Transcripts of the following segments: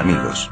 amigos.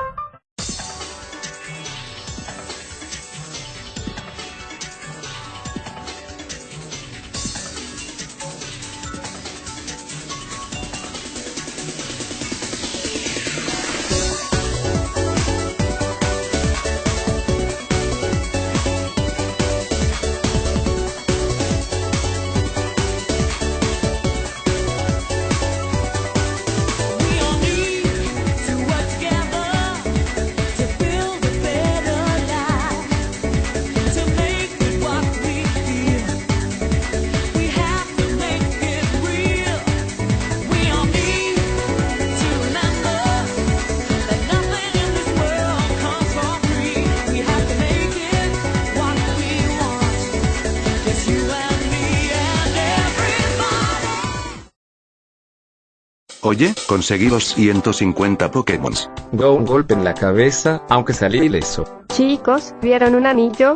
Oye, conseguí los 150 Pokémon. Go un golpe en la cabeza, aunque salí ileso. Chicos, ¿vieron un anillo?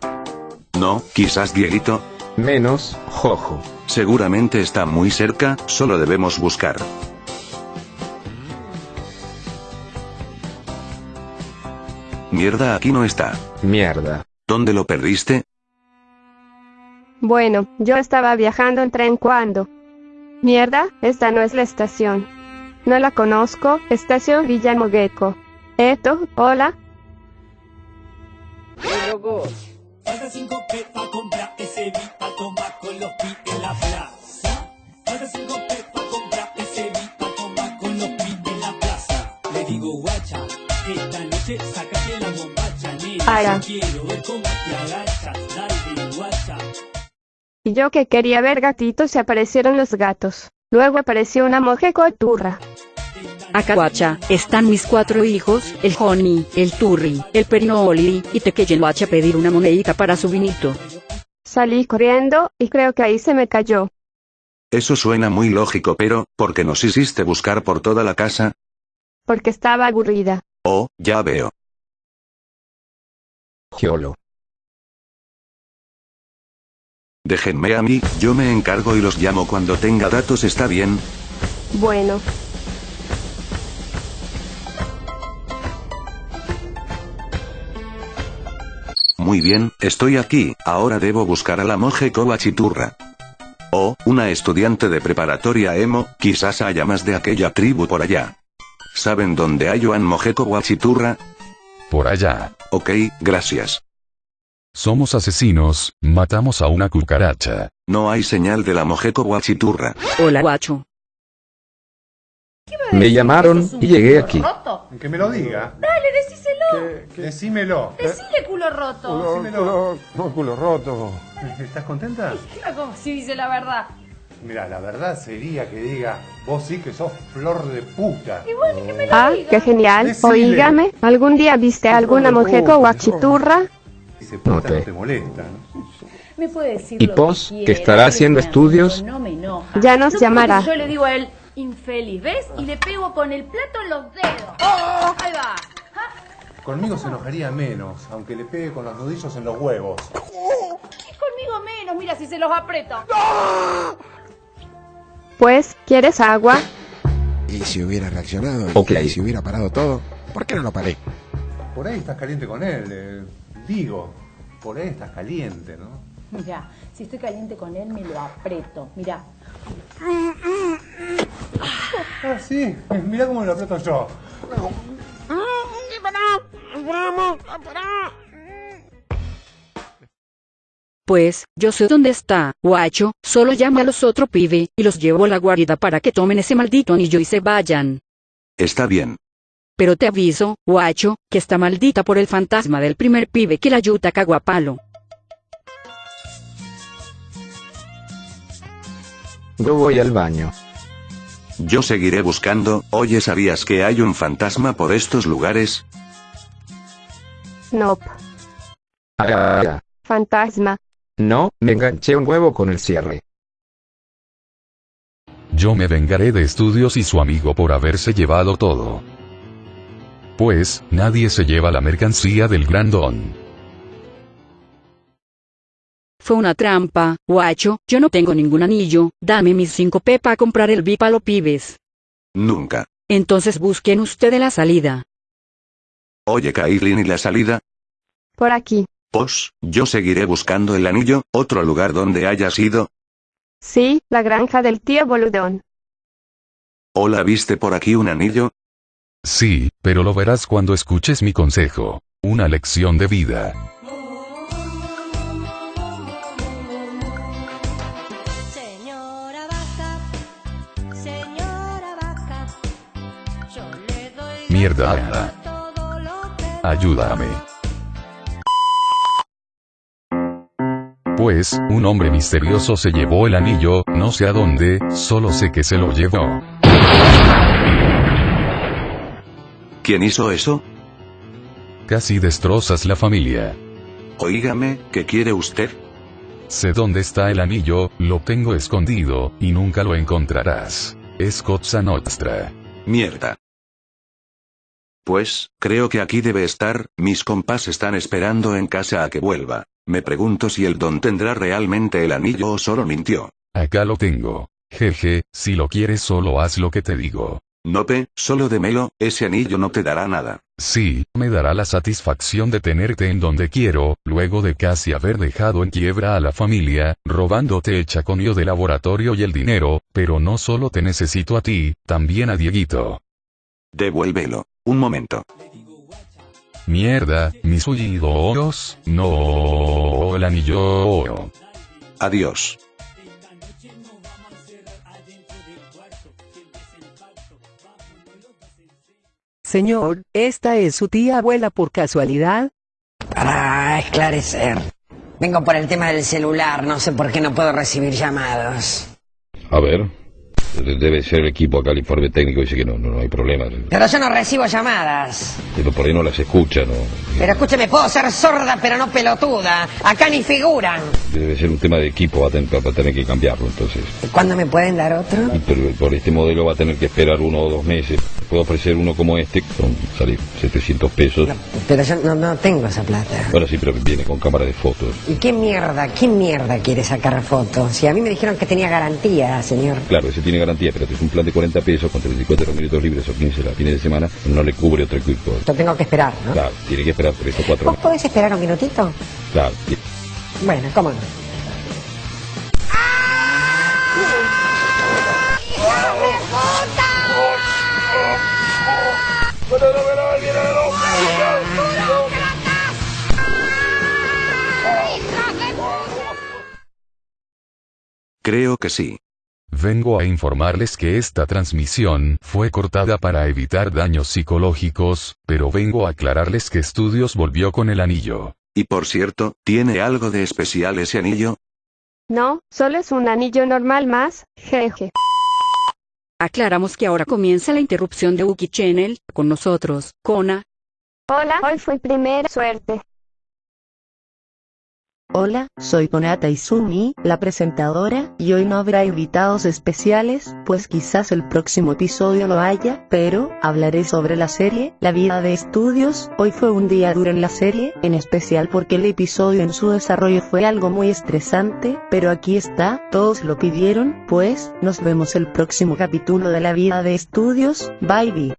No, quizás Dieguito. Menos, Jojo. Seguramente está muy cerca, solo debemos buscar. Mierda, aquí no está. Mierda. ¿Dónde lo perdiste? Bueno, yo estaba viajando en tren cuando. Mierda, esta no es la estación. No la conozco, estación Villamogueco. Esto, hola. Falta cinco P pa' comprar ese beat pa' tomar con los pi en la plaza. Falta cinco P pa' comprar ese beat pa' tomar con los pi en la plaza. Le digo guacha, esta noche sácate la bombacha, nena. Yo quiero ver cómo te agachas, dale guacha. Y yo que quería ver gatitos y aparecieron los gatos. Luego apareció una mujer coturra. Acahuacha, están mis cuatro hijos, el Honey, el Turri, el Perinoli, y te que a pedir una monedita para su vinito. Salí corriendo, y creo que ahí se me cayó. Eso suena muy lógico, pero, ¿por qué nos hiciste buscar por toda la casa? Porque estaba aburrida. Oh, ya veo. Giolo. Déjenme a mí, yo me encargo y los llamo cuando tenga datos, ¿está bien? Bueno, Muy bien, estoy aquí, ahora debo buscar a la monje Kowachiturra. Oh, una estudiante de preparatoria emo, quizás haya más de aquella tribu por allá. ¿Saben dónde hay un monje Kowachiturra? Por allá. Ok, gracias. Somos asesinos, matamos a una cucaracha. No hay señal de la monje Kowachiturra. Hola guacho. Me llamaron y llegué aquí. Que me lo diga. Dale, decíselo. Decímelo. Decile culo roto. Decímelo. culo roto. ¿Estás contenta? Como si dice la verdad. Mira, la verdad sería que diga, vos sí que sos flor de puta. Y bueno, que me lo ah, diga. qué genial. Decile. Oígame, ¿algún día viste a alguna mujer cowachiturra? Dice puta No te- no te molesta, ¿no? Me puede decir ¿Y lo pos, que que estará haciendo estudios? No me enoja. Ya nos llamará. Yo le digo a él, infeliz, ¿ves? Y le pego con el plato en los dedos. Ahí va. Conmigo se enojaría menos, aunque le pegue con los nudillos en los huevos. Y conmigo menos, mira si se los aprieto. Pues, ¿quieres agua? Y si hubiera reaccionado, y si hubiera parado todo, ¿por qué no lo paré? Por ahí estás caliente con él, eh, digo. Por ahí estás caliente, ¿no? Mira, si estoy caliente con él, me lo aprieto. Mira. Ah, sí. Mirá cómo lo aprieto yo. Pues, yo sé dónde está, guacho, solo llama a los otro pibe, y los llevo a la guarida para que tomen ese maldito anillo y se vayan. Está bien. Pero te aviso, guacho, que está maldita por el fantasma del primer pibe que la yuta caguapalo. Yo voy al baño. Yo seguiré buscando, oye, ¿sabías que hay un fantasma por estos lugares? Nope. Ah, Fantasma. No, me enganché un huevo con el cierre. Yo me vengaré de estudios y su amigo por haberse llevado todo. Pues, nadie se lleva la mercancía del gran don. Fue una trampa, guacho, yo no tengo ningún anillo, dame mis 5 p para comprar el VIP a los pibes. Nunca. Entonces busquen ustedes la salida. Oye, Kailin, ¿y la salida? Por aquí. Pues, yo seguiré buscando el anillo, otro lugar donde hayas ido. Sí, la granja del tío boludón. Hola, ¿viste por aquí un anillo? Sí, pero lo verás cuando escuches mi consejo. Una lección de vida. Mierda, Ayúdame. Pues, un hombre misterioso se llevó el anillo, no sé a dónde, solo sé que se lo llevó. ¿Quién hizo eso? Casi destrozas la familia. Oígame, ¿qué quiere usted? Sé dónde está el anillo, lo tengo escondido, y nunca lo encontrarás. Es cosa nostra. Mierda. Pues, creo que aquí debe estar, mis compás están esperando en casa a que vuelva. Me pregunto si el don tendrá realmente el anillo o solo mintió. Acá lo tengo. Jeje, si lo quieres solo haz lo que te digo. Nope, solo démelo, ese anillo no te dará nada. Sí, me dará la satisfacción de tenerte en donde quiero, luego de casi haber dejado en quiebra a la familia, robándote el chaconio de laboratorio y el dinero, pero no solo te necesito a ti, también a Dieguito. Devuélvelo. Un momento. Mierda, mis oídos, no, el anillo. Adiós. Señor, ¿esta es su tía abuela por casualidad? Para esclarecer. Vengo por el tema del celular, no sé por qué no puedo recibir llamados. A ver. Debe ser el equipo acá, el informe técnico dice que no, no, no hay problema. Pero yo no recibo llamadas. Pero por ahí no las escucha, ¿no? Pero escúcheme, puedo ser sorda pero no pelotuda. Acá ni figuran. Debe ser un tema de equipo, va a tener, va a tener que cambiarlo entonces. ¿Cuándo me pueden dar otro? Y Pero por este modelo va a tener que esperar uno o dos meses. Puedo ofrecer uno como este, son salir 700 pesos. Pero yo no, no tengo esa plata. Bueno, sí, pero viene con cámara de fotos. ¿Y qué mierda, qué mierda quiere sacar fotos? Si a mí me dijeron que tenía garantía, señor. Claro, ese tiene garantía, pero es un plan de 40 pesos con 34 minutos libres o 15 la fines de semana, no le cubre otro equipo. Yo tengo que esperar, ¿no? Claro, tiene que esperar por estos cuatro ¿Vos meses. podés esperar un minutito? Claro. Bueno, cómo no. Creo que sí. Vengo a informarles que esta transmisión fue cortada para evitar daños psicológicos, pero vengo a aclararles que Estudios volvió con el anillo. Y por cierto, ¿tiene algo de especial ese anillo? No, solo es un anillo normal más, jeje. Aclaramos que ahora comienza la interrupción de Uki Channel, con nosotros, Kona. Hola, hoy fue primera suerte. Hola, soy Konata Izumi, la presentadora, y hoy no habrá invitados especiales, pues quizás el próximo episodio lo haya, pero hablaré sobre la serie, La vida de estudios. Hoy fue un día duro en la serie, en especial porque el episodio en su desarrollo fue algo muy estresante, pero aquí está, todos lo pidieron, pues, nos vemos el próximo capítulo de La vida de estudios, bye bye.